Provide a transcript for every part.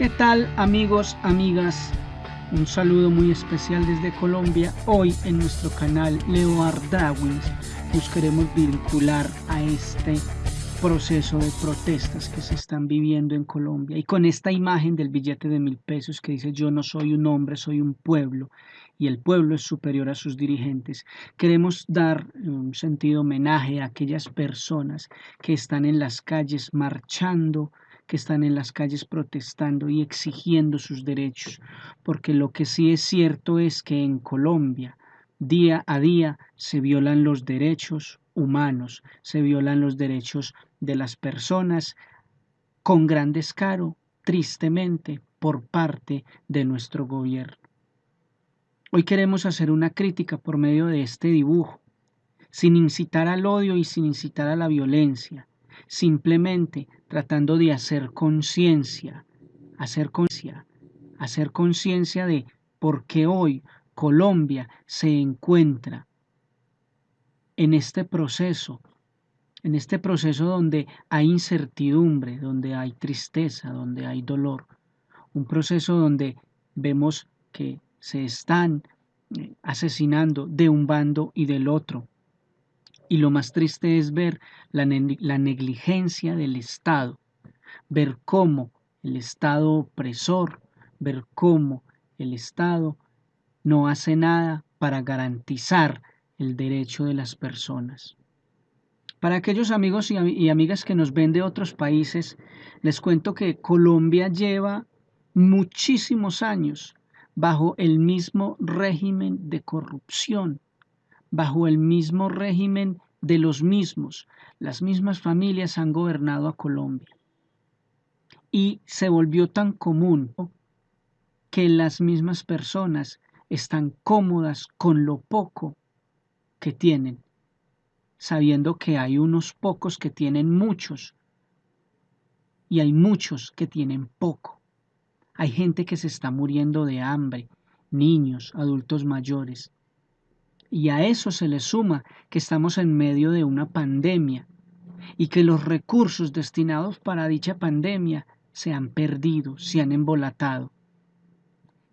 ¿Qué tal amigos, amigas? Un saludo muy especial desde Colombia. Hoy en nuestro canal Leo Darwins nos queremos vincular a este proceso de protestas que se están viviendo en Colombia y con esta imagen del billete de mil pesos que dice yo no soy un hombre, soy un pueblo y el pueblo es superior a sus dirigentes. Queremos dar un sentido homenaje a aquellas personas que están en las calles marchando que están en las calles protestando y exigiendo sus derechos, porque lo que sí es cierto es que en Colombia día a día se violan los derechos humanos, se violan los derechos de las personas con gran descaro, tristemente, por parte de nuestro gobierno. Hoy queremos hacer una crítica por medio de este dibujo, sin incitar al odio y sin incitar a la violencia, simplemente tratando de hacer conciencia, hacer conciencia, hacer conciencia de por qué hoy Colombia se encuentra en este proceso, en este proceso donde hay incertidumbre, donde hay tristeza, donde hay dolor, un proceso donde vemos que se están eh, asesinando de un bando y del otro, y lo más triste es ver la, negligencia del Estado, ver cómo el Estado opresor, ver cómo el Estado no hace nada para garantizar el derecho de las personas. Para aquellos amigos y, amigas que nos ven de otros países, les cuento que Colombia lleva muchísimos años bajo el mismo régimen de corrupción, bajo el mismo régimen de los mismos. Las mismas familias han gobernado a Colombia. Y se volvió tan común que las mismas personas están cómodas con lo poco que tienen, sabiendo que hay unos pocos que tienen muchos y hay muchos que tienen poco. Hay gente que se está muriendo de hambre, niños, adultos mayores. Y a eso se le suma que estamos en medio de una pandemia y que los recursos destinados para dicha pandemia se han perdido, se han embolatado.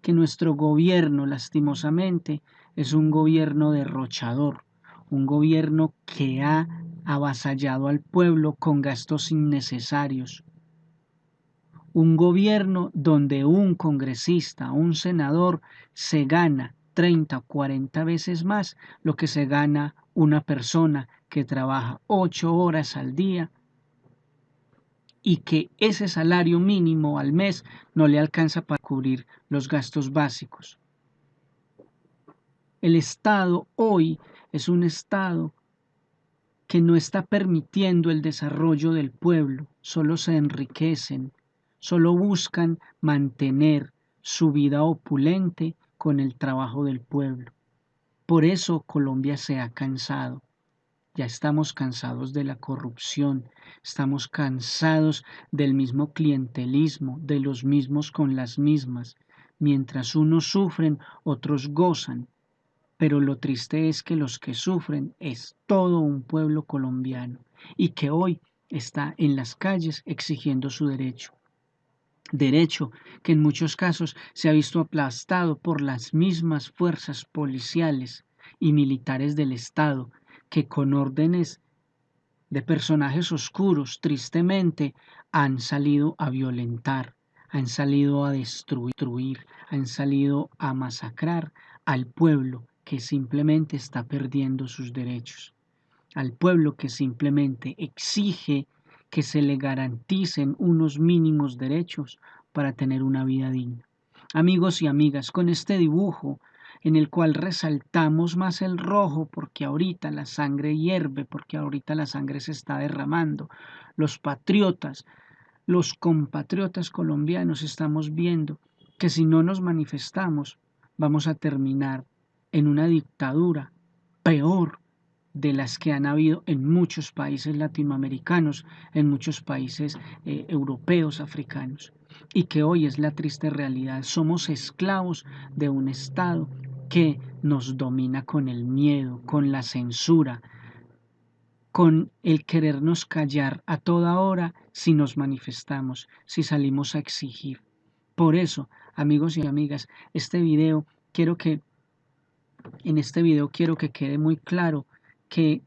Que nuestro gobierno, lastimosamente, es un gobierno derrochador, un gobierno que ha avasallado al pueblo con gastos innecesarios, un gobierno donde un congresista, un senador, se gana 30 o 40 veces más lo que se gana una persona que trabaja 8 horas al día y que ese salario mínimo al mes no le alcanza para cubrir los gastos básicos. El Estado hoy es un Estado que no está permitiendo el desarrollo del pueblo, solo se enriquecen, solo buscan mantener su vida opulente con el trabajo del pueblo. Por eso Colombia se ha cansado. Ya estamos cansados de la corrupción, estamos cansados del mismo clientelismo, de los mismos con las mismas. Mientras unos sufren, otros gozan. Pero lo triste es que los que sufren es todo un pueblo colombiano y que hoy está en las calles exigiendo su derecho derecho que en muchos casos se ha visto aplastado por las mismas fuerzas policiales y militares del Estado que con órdenes de personajes oscuros tristemente han salido a violentar, han salido a destruir, han salido a masacrar al pueblo que simplemente está perdiendo sus derechos, al pueblo que simplemente exige que se le garanticen unos mínimos derechos para tener una vida digna. Amigos y amigas, con este dibujo en el cual resaltamos más el rojo porque ahorita la sangre hierve, porque ahorita la sangre se está derramando, los patriotas, los compatriotas colombianos estamos viendo que si no nos manifestamos vamos a terminar en una dictadura peor de las que han habido en muchos países latinoamericanos, en muchos países eh, europeos, africanos, y que hoy es la triste realidad. Somos esclavos de un Estado que nos domina con el miedo, con la censura, con el querernos callar a toda hora si nos manifestamos, si salimos a exigir. Por eso, amigos y amigas, este video quiero que en este video quiero que quede muy claro que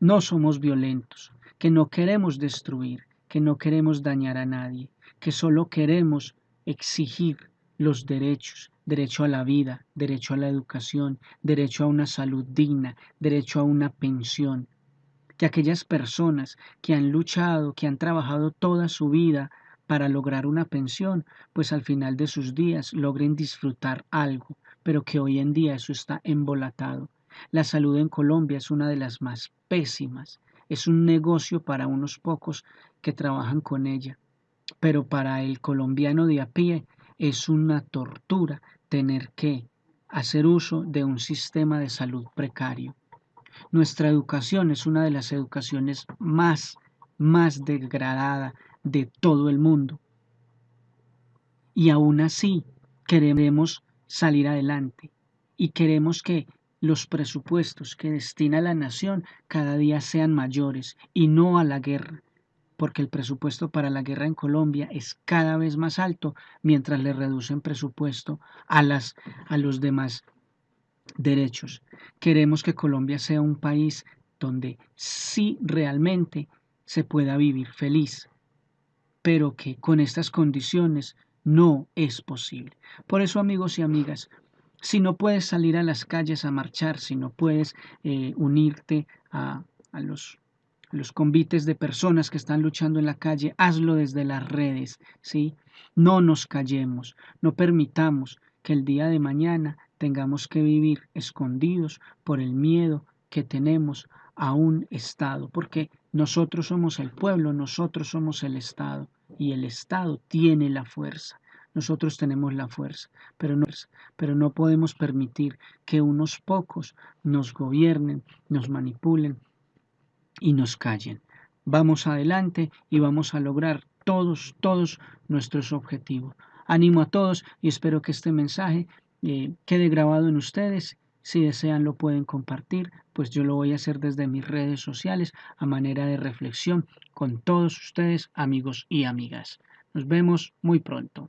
no somos violentos, que no queremos destruir, que no queremos dañar a nadie, que solo queremos exigir los derechos, derecho a la vida, derecho a la educación, derecho a una salud digna, derecho a una pensión. Que aquellas personas que han luchado, que han trabajado toda su vida para lograr una pensión, pues al final de sus días logren disfrutar algo, pero que hoy en día eso está embolatado. La salud en Colombia es una de las más pésimas. Es un negocio para unos pocos que trabajan con ella, pero para el colombiano de a pie es una tortura tener que hacer uso de un sistema de salud precario. Nuestra educación es una de las educaciones más, más degradada de todo el mundo. Y aún así queremos salir adelante y queremos que los presupuestos que destina la nación cada día sean mayores y no a la guerra, porque el presupuesto para la guerra en Colombia es cada vez más alto mientras le reducen presupuesto a, las, a los demás derechos. Queremos que Colombia sea un país donde sí realmente se pueda vivir feliz, pero que con estas condiciones no es posible. Por eso, amigos y amigas, si no puedes salir a las calles a marchar, si no puedes eh, unirte a, a los, los convites de personas que están luchando en la calle, hazlo desde las redes, ¿sí? No nos callemos, no permitamos que el día de mañana tengamos que vivir escondidos por el miedo que tenemos a un Estado, porque nosotros somos el pueblo, nosotros somos el Estado y el Estado tiene la fuerza. Nosotros tenemos la fuerza, pero no, podemos permitir que unos pocos nos gobiernen, nos manipulen y nos callen. Vamos adelante y vamos a lograr todos, todos nuestros objetivos. Animo a todos y espero que este mensaje eh, quede grabado en ustedes si desean lo pueden compartir, pues yo lo voy a hacer desde mis redes sociales a manera de reflexión con todos ustedes, amigos y amigas. Nos vemos muy pronto.